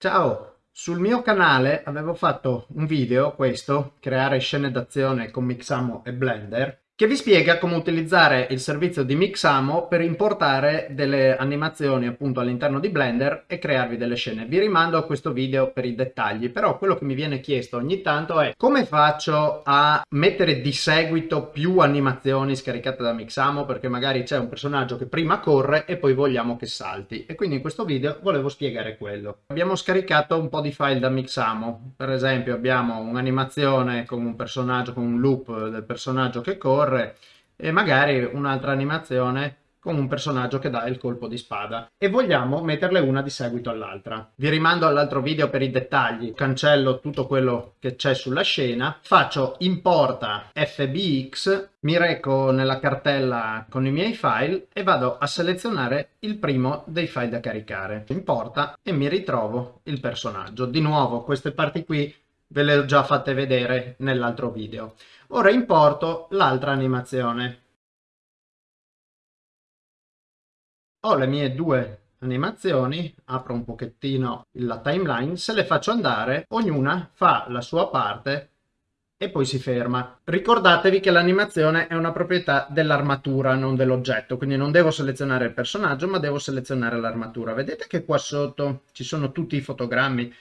Ciao, sul mio canale avevo fatto un video, questo, creare scene d'azione con Mixamo e Blender, che vi spiega come utilizzare il servizio di Mixamo per importare delle animazioni appunto all'interno di Blender e crearvi delle scene. Vi rimando a questo video per i dettagli, però quello che mi viene chiesto ogni tanto è come faccio a mettere di seguito più animazioni scaricate da Mixamo perché magari c'è un personaggio che prima corre e poi vogliamo che salti e quindi in questo video volevo spiegare quello. Abbiamo scaricato un po' di file da Mixamo, per esempio abbiamo un'animazione con un personaggio, con un loop del personaggio che corre corre e magari un'altra animazione con un personaggio che dà il colpo di spada e vogliamo metterle una di seguito all'altra. Vi rimando all'altro video per i dettagli, cancello tutto quello che c'è sulla scena, faccio importa fbx, mi reco nella cartella con i miei file e vado a selezionare il primo dei file da caricare. Importa e mi ritrovo il personaggio. Di nuovo queste parti qui ve le ho già fatte vedere nell'altro video. Ora importo l'altra animazione. Ho le mie due animazioni, apro un pochettino la timeline, se le faccio andare, ognuna fa la sua parte e poi si ferma. Ricordatevi che l'animazione è una proprietà dell'armatura, non dell'oggetto, quindi non devo selezionare il personaggio, ma devo selezionare l'armatura. Vedete che qua sotto ci sono tutti i fotogrammi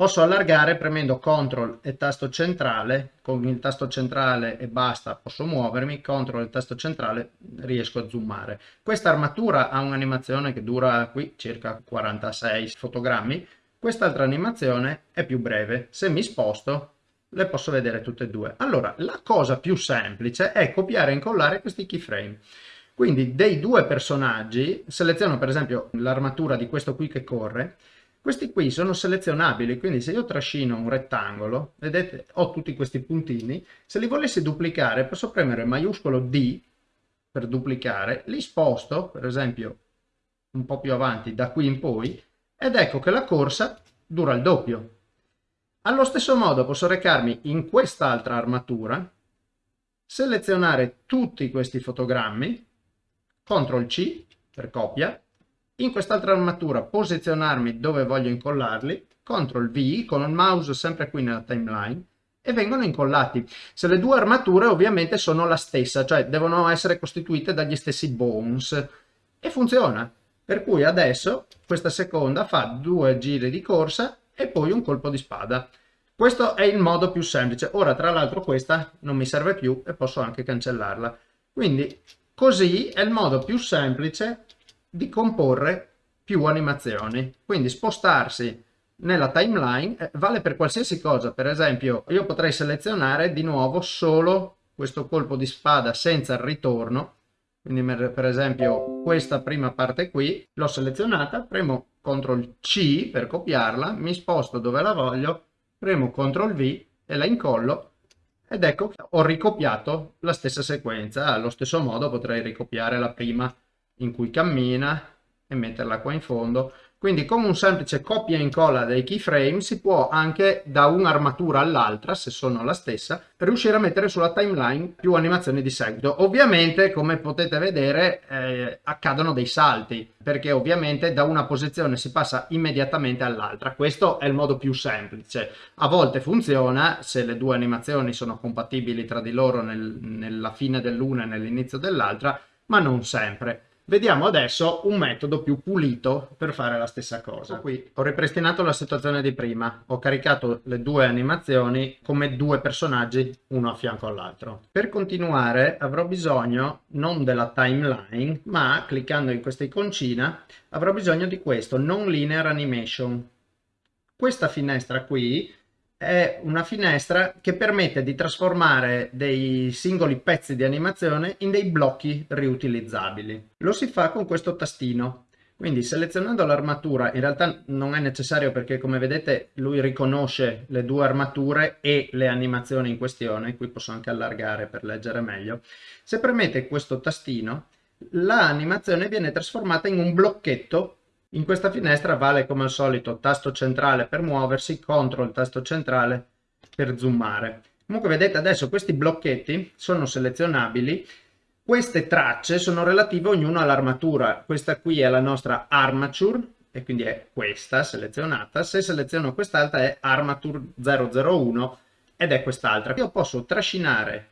Posso allargare premendo CTRL e tasto centrale, con il tasto centrale e basta posso muovermi, CTRL e tasto centrale riesco a zoomare. Questa armatura ha un'animazione che dura qui circa 46 fotogrammi, quest'altra animazione è più breve, se mi sposto le posso vedere tutte e due. Allora, la cosa più semplice è copiare e incollare questi keyframe. Quindi dei due personaggi, seleziono per esempio l'armatura di questo qui che corre, questi qui sono selezionabili, quindi se io trascino un rettangolo, vedete, ho tutti questi puntini, se li volessi duplicare posso premere maiuscolo D per duplicare, li sposto, per esempio, un po' più avanti, da qui in poi, ed ecco che la corsa dura il doppio. Allo stesso modo posso recarmi in quest'altra armatura, selezionare tutti questi fotogrammi, CTRL C per copia, in quest'altra armatura posizionarmi dove voglio incollarli, CTRL V con il mouse sempre qui nella timeline e vengono incollati. Se le due armature ovviamente sono la stessa, cioè devono essere costituite dagli stessi bones e funziona. Per cui adesso questa seconda fa due giri di corsa e poi un colpo di spada. Questo è il modo più semplice. Ora tra l'altro questa non mi serve più e posso anche cancellarla. Quindi così è il modo più semplice di comporre più animazioni. Quindi spostarsi nella timeline eh, vale per qualsiasi cosa. Per esempio io potrei selezionare di nuovo solo questo colpo di spada senza il ritorno. Quindi per esempio questa prima parte qui l'ho selezionata, premo CTRL C per copiarla, mi sposto dove la voglio, premo CTRL V e la incollo ed ecco ho ricopiato la stessa sequenza. Allo stesso modo potrei ricopiare la prima in cui cammina e metterla qua in fondo quindi con un semplice copia e incolla dei keyframe si può anche da un'armatura all'altra, se sono la stessa, riuscire a mettere sulla timeline più animazioni di seguito. Ovviamente, come potete vedere, eh, accadono dei salti, perché ovviamente da una posizione si passa immediatamente all'altra. Questo è il modo più semplice. A volte funziona se le due animazioni sono compatibili tra di loro nel, nella fine dell'una e nell'inizio dell'altra, ma non sempre. Vediamo adesso un metodo più pulito per fare la stessa cosa. Qui ho ripristinato la situazione di prima, ho caricato le due animazioni come due personaggi uno a fianco all'altro. Per continuare avrò bisogno non della timeline, ma cliccando in questa iconcina avrò bisogno di questo, non linear animation. Questa finestra qui è una finestra che permette di trasformare dei singoli pezzi di animazione in dei blocchi riutilizzabili. Lo si fa con questo tastino. Quindi selezionando l'armatura, in realtà non è necessario perché come vedete lui riconosce le due armature e le animazioni in questione, qui posso anche allargare per leggere meglio. Se premete questo tastino, l'animazione viene trasformata in un blocchetto in questa finestra vale come al solito tasto centrale per muoversi, CTRL tasto centrale per zoomare. Comunque vedete adesso questi blocchetti sono selezionabili, queste tracce sono relative ognuno all'armatura, questa qui è la nostra armature, e quindi è questa selezionata, se seleziono quest'altra è Armature 001 ed è quest'altra. Io posso trascinare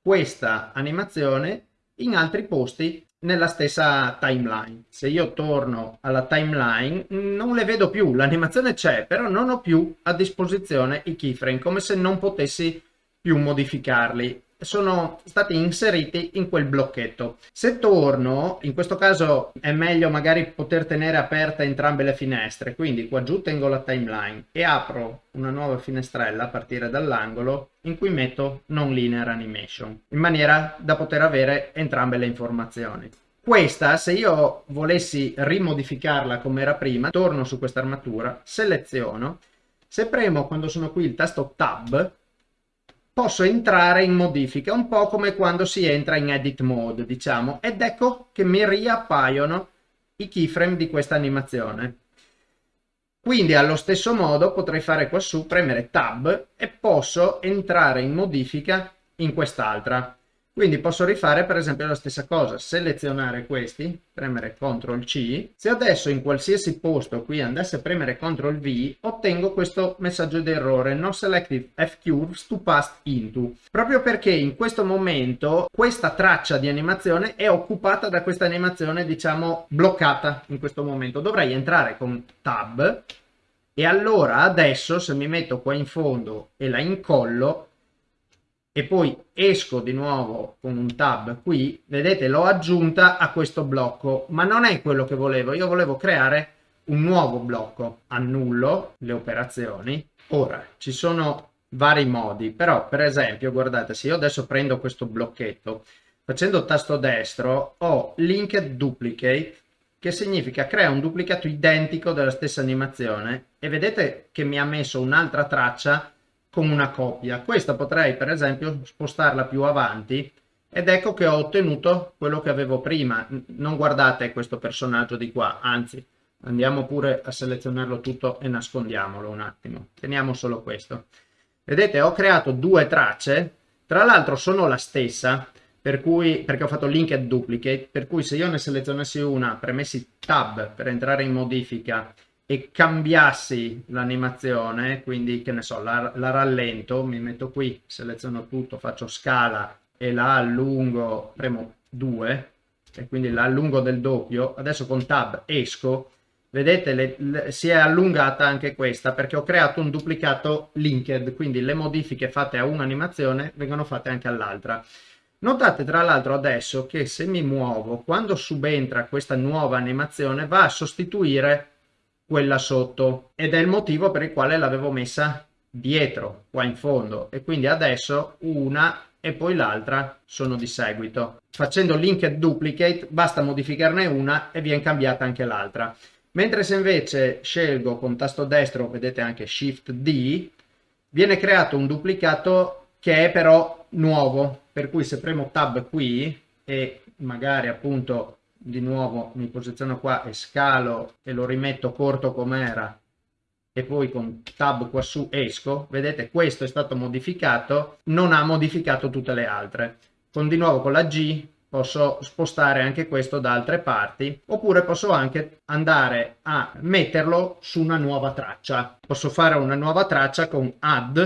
questa animazione in altri posti nella stessa timeline. Se io torno alla timeline non le vedo più, l'animazione c'è, però non ho più a disposizione i keyframe, come se non potessi più modificarli sono stati inseriti in quel blocchetto. Se torno, in questo caso è meglio magari poter tenere aperte entrambe le finestre, quindi qua giù tengo la timeline e apro una nuova finestrella a partire dall'angolo in cui metto non linear animation, in maniera da poter avere entrambe le informazioni. Questa, se io volessi rimodificarla come era prima, torno su questa armatura, seleziono, se premo quando sono qui il tasto Tab, posso entrare in modifica, un po' come quando si entra in edit mode, diciamo, ed ecco che mi riappaiono i keyframe di questa animazione. Quindi allo stesso modo potrei fare qua su, premere tab e posso entrare in modifica in quest'altra. Quindi posso rifare per esempio la stessa cosa, selezionare questi, premere CTRL C. Se adesso in qualsiasi posto qui andasse a premere CTRL V, ottengo questo messaggio d'errore, no selective F-curves to pass into. Proprio perché in questo momento questa traccia di animazione è occupata da questa animazione, diciamo, bloccata in questo momento. Dovrei entrare con Tab e allora adesso se mi metto qua in fondo e la incollo, e poi esco di nuovo con un tab qui, vedete l'ho aggiunta a questo blocco, ma non è quello che volevo, io volevo creare un nuovo blocco, annullo le operazioni. Ora, ci sono vari modi, però per esempio, guardate, se io adesso prendo questo blocchetto, facendo tasto destro, ho linked duplicate, che significa crea un duplicato identico della stessa animazione, e vedete che mi ha messo un'altra traccia con una coppia. Questa potrei per esempio spostarla più avanti ed ecco che ho ottenuto quello che avevo prima. Non guardate questo personaggio di qua, anzi andiamo pure a selezionarlo tutto e nascondiamolo un attimo. Teniamo solo questo. Vedete ho creato due tracce, tra l'altro sono la stessa, per cui, perché ho fatto linked duplicate, per cui se io ne selezionassi una, premessi tab per entrare in modifica e cambiassi l'animazione, quindi che ne so, la, la, rallento, mi metto qui, seleziono tutto, faccio scala e la allungo, premo 2 e quindi la allungo del doppio, adesso con tab esco, vedete le, le, si è allungata anche questa perché ho creato un duplicato linked, quindi le modifiche fatte a un'animazione vengono fatte anche all'altra. Notate tra l'altro adesso che se mi muovo, quando subentra questa nuova animazione va a sostituire quella sotto ed è il motivo per il quale l'avevo messa dietro qua in fondo e quindi adesso una e poi l'altra sono di seguito. Facendo linked duplicate basta modificarne una e viene cambiata anche l'altra. Mentre se invece scelgo con tasto destro vedete anche shift D viene creato un duplicato che è però nuovo per cui se premo tab qui e magari appunto di nuovo mi posiziono qua e scalo e lo rimetto corto com'era e poi con tab qua su esco, vedete questo è stato modificato, non ha modificato tutte le altre. Con di nuovo con la G posso spostare anche questo da altre parti oppure posso anche andare a metterlo su una nuova traccia. Posso fare una nuova traccia con add,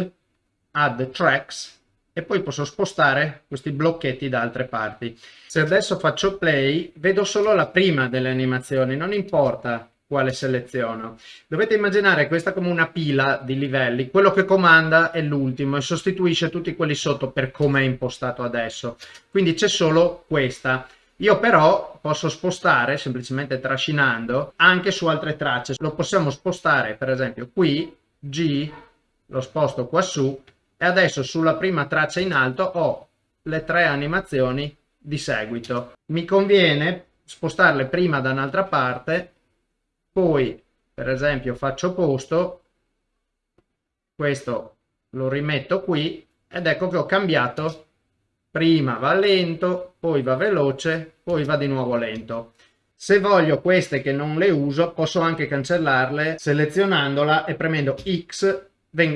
add tracks e poi posso spostare questi blocchetti da altre parti. Se adesso faccio play, vedo solo la prima delle animazioni, non importa quale seleziono. Dovete immaginare questa come una pila di livelli, quello che comanda è l'ultimo e sostituisce tutti quelli sotto per come è impostato adesso. Quindi c'è solo questa. Io però posso spostare, semplicemente trascinando, anche su altre tracce. Lo possiamo spostare, per esempio, qui, G, lo sposto qua su, e adesso sulla prima traccia in alto ho le tre animazioni di seguito. Mi conviene spostarle prima da un'altra parte, poi per esempio faccio posto, questo lo rimetto qui ed ecco che ho cambiato, prima va lento, poi va veloce, poi va di nuovo lento. Se voglio queste che non le uso posso anche cancellarle selezionandola e premendo X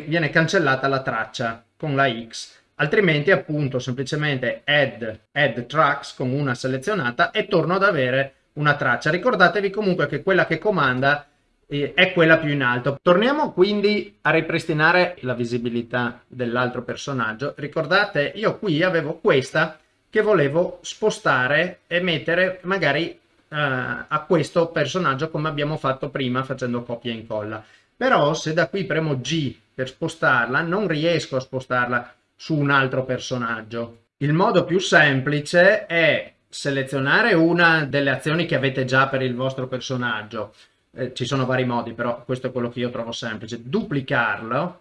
viene cancellata la traccia con la X altrimenti appunto semplicemente add, add tracks con una selezionata e torno ad avere una traccia. Ricordatevi comunque che quella che comanda eh, è quella più in alto. Torniamo quindi a ripristinare la visibilità dell'altro personaggio. Ricordate, io qui avevo questa che volevo spostare e mettere magari uh, a questo personaggio come abbiamo fatto prima facendo copia e incolla. Però se da qui premo G per spostarla, non riesco a spostarla su un altro personaggio. Il modo più semplice è selezionare una delle azioni che avete già per il vostro personaggio. Eh, ci sono vari modi, però questo è quello che io trovo semplice. Duplicarlo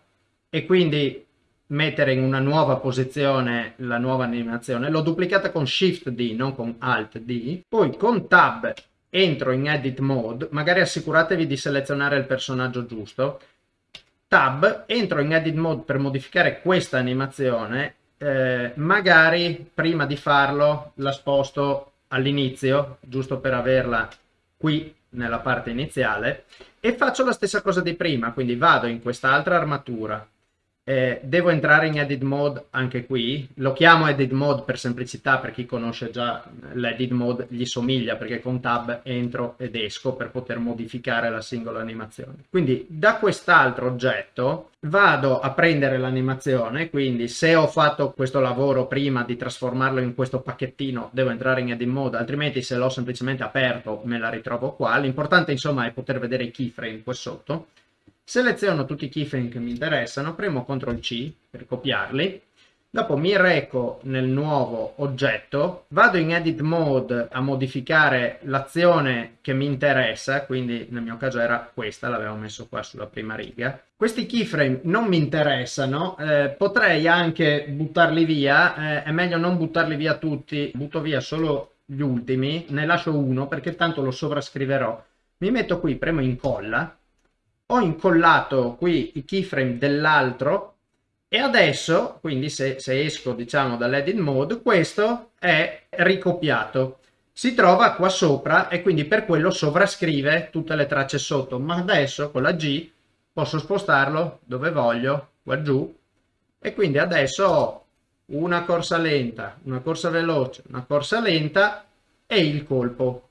e quindi mettere in una nuova posizione la nuova animazione. L'ho duplicata con Shift D, non con Alt D. Poi con Tab entro in Edit Mode, magari assicuratevi di selezionare il personaggio giusto. Tab, entro in Edit Mode per modificare questa animazione. Eh, magari prima di farlo la sposto all'inizio, giusto per averla qui nella parte iniziale, e faccio la stessa cosa di prima, quindi vado in quest'altra armatura, eh, devo entrare in edit mode anche qui, lo chiamo edit mode per semplicità, per chi conosce già l'edit mode gli somiglia perché con tab entro ed esco per poter modificare la singola animazione. Quindi da quest'altro oggetto vado a prendere l'animazione, quindi se ho fatto questo lavoro prima di trasformarlo in questo pacchettino devo entrare in edit mode, altrimenti se l'ho semplicemente aperto me la ritrovo qua. L'importante insomma è poter vedere i keyframe qua sotto seleziono tutti i keyframe che mi interessano, premo CTRL C per copiarli, dopo mi reco nel nuovo oggetto, vado in edit mode a modificare l'azione che mi interessa, quindi nel mio caso era questa, l'avevo messo qua sulla prima riga. Questi keyframe non mi interessano, eh, potrei anche buttarli via, eh, è meglio non buttarli via tutti, butto via solo gli ultimi, ne lascio uno perché tanto lo sovrascriverò. Mi metto qui, premo incolla, ho incollato qui i keyframe dell'altro e adesso, quindi se, se esco diciamo dall'edit mode, questo è ricopiato. Si trova qua sopra e quindi per quello sovrascrive tutte le tracce sotto, ma adesso con la G posso spostarlo dove voglio, qua giù, e quindi adesso ho una corsa lenta, una corsa veloce, una corsa lenta e il colpo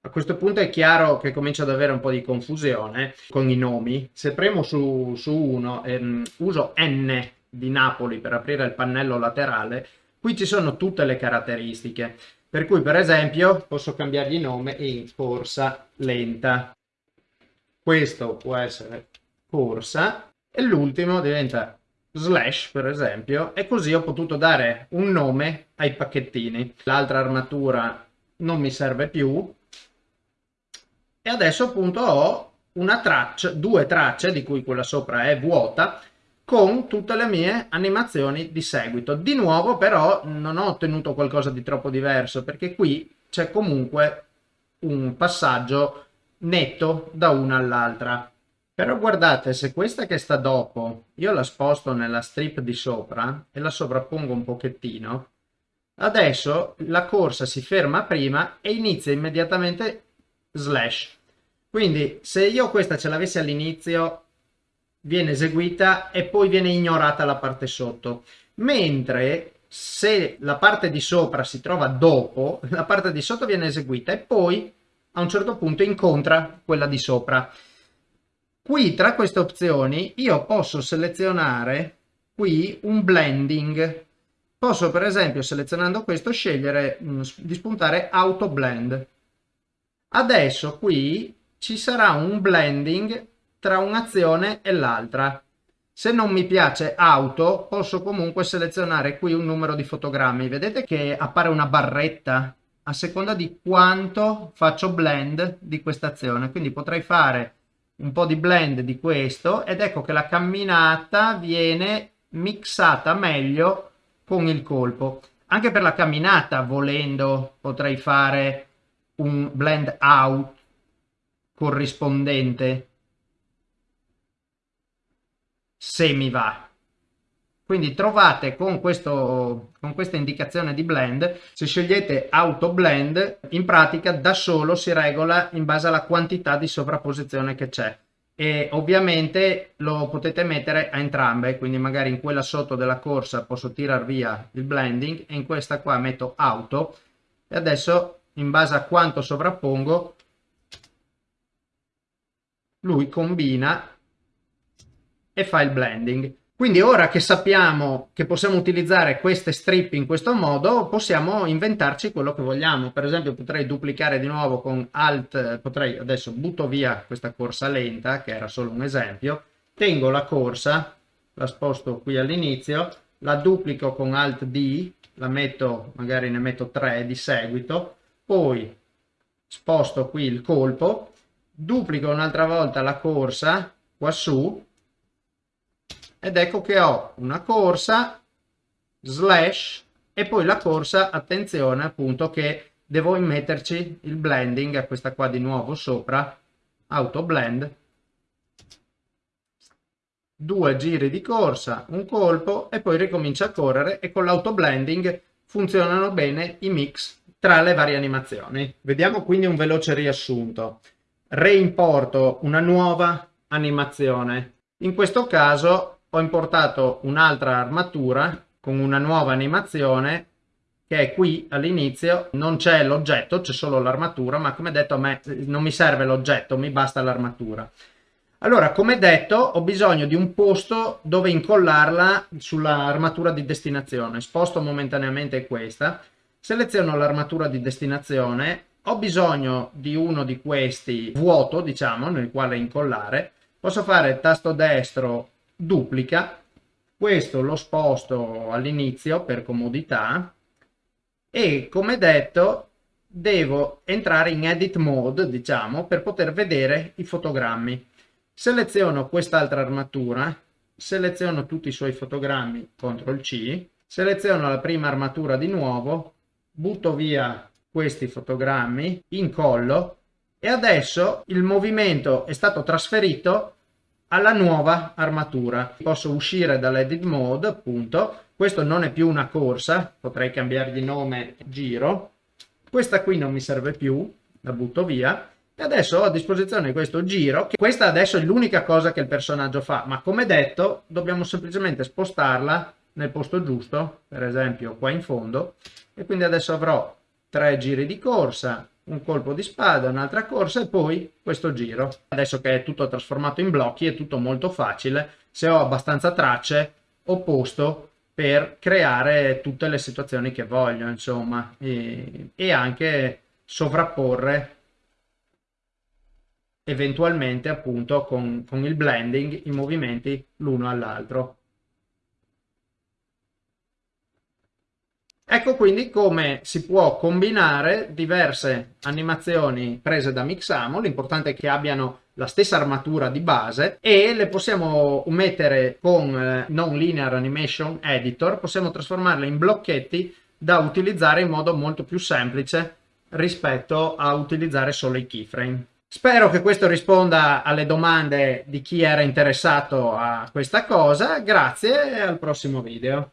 a questo punto è chiaro che comincio ad avere un po' di confusione con i nomi. Se premo su, su uno e um, uso N di Napoli per aprire il pannello laterale, qui ci sono tutte le caratteristiche. Per cui, per esempio, posso cambiargli nome in corsa lenta. Questo può essere corsa e l'ultimo diventa slash, per esempio, e così ho potuto dare un nome ai pacchettini. L'altra armatura non mi serve più, e adesso appunto ho una traccia, due tracce di cui quella sopra è vuota con tutte le mie animazioni di seguito. Di nuovo però non ho ottenuto qualcosa di troppo diverso perché qui c'è comunque un passaggio netto da una all'altra. Però guardate, se questa che sta dopo io la sposto nella strip di sopra e la sovrappongo un pochettino, adesso la corsa si ferma prima e inizia immediatamente slash. Quindi se io questa ce l'avessi all'inizio viene eseguita e poi viene ignorata la parte sotto. Mentre se la parte di sopra si trova dopo, la parte di sotto viene eseguita e poi a un certo punto incontra quella di sopra. Qui tra queste opzioni io posso selezionare qui un blending. Posso per esempio selezionando questo scegliere mh, di spuntare auto blend. Adesso qui ci sarà un blending tra un'azione e l'altra. Se non mi piace auto, posso comunque selezionare qui un numero di fotogrammi. Vedete che appare una barretta a seconda di quanto faccio blend di questa azione. Quindi potrei fare un po' di blend di questo ed ecco che la camminata viene mixata meglio con il colpo. Anche per la camminata, volendo, potrei fare un blend out corrispondente se mi va. Quindi trovate con, questo, con questa indicazione di blend, se scegliete auto blend, in pratica da solo si regola in base alla quantità di sovrapposizione che c'è. E ovviamente lo potete mettere a entrambe, quindi magari in quella sotto della corsa posso tirar via il blending e in questa qua metto auto e adesso in base a quanto sovrappongo, lui combina e fa il blending. Quindi ora che sappiamo che possiamo utilizzare queste strip in questo modo, possiamo inventarci quello che vogliamo. Per esempio potrei duplicare di nuovo con Alt, potrei adesso butto via questa corsa lenta, che era solo un esempio, tengo la corsa, la sposto qui all'inizio, la duplico con Alt D, la metto, magari ne metto 3 di seguito, poi sposto qui il colpo, duplico un'altra volta la corsa qua su ed ecco che ho una corsa slash e poi la corsa attenzione appunto che devo immetterci il blending a questa qua di nuovo sopra auto blend. Due giri di corsa un colpo e poi ricomincia a correre e con l'auto blending funzionano bene i mix tra le varie animazioni. Vediamo quindi un veloce riassunto reimporto una nuova animazione in questo caso ho importato un'altra armatura con una nuova animazione che è qui all'inizio, non c'è l'oggetto, c'è solo l'armatura, ma come detto a me non mi serve l'oggetto, mi basta l'armatura. Allora, come detto, ho bisogno di un posto dove incollarla sull'armatura di destinazione. Sposto momentaneamente questa, seleziono l'armatura di destinazione, ho bisogno di uno di questi vuoto, diciamo, nel quale incollare. Posso fare tasto destro duplica, questo lo sposto all'inizio per comodità. E come detto devo entrare in edit mode diciamo per poter vedere i fotogrammi. Seleziono quest'altra armatura, seleziono tutti i suoi fotogrammi, CTRL C, seleziono la prima armatura di nuovo, butto via questi fotogrammi, incollo e adesso il movimento è stato trasferito alla nuova armatura. Posso uscire dall'edit mode, appunto. Questo non è più una corsa, potrei cambiare nome giro. Questa qui non mi serve più, la butto via. E adesso ho a disposizione questo giro, che questa adesso è l'unica cosa che il personaggio fa, ma come detto dobbiamo semplicemente spostarla nel posto giusto, per esempio qua in fondo, e quindi adesso avrò tre giri di corsa, un colpo di spada, un'altra corsa e poi questo giro. Adesso che è tutto trasformato in blocchi è tutto molto facile, se ho abbastanza tracce ho posto per creare tutte le situazioni che voglio, insomma, e, e anche sovrapporre eventualmente appunto con, con il blending i movimenti l'uno all'altro. Ecco quindi come si può combinare diverse animazioni prese da Mixamo, l'importante è che abbiano la stessa armatura di base e le possiamo mettere con eh, Non Linear Animation Editor, possiamo trasformarle in blocchetti da utilizzare in modo molto più semplice rispetto a utilizzare solo i keyframe. Spero che questo risponda alle domande di chi era interessato a questa cosa, grazie e al prossimo video.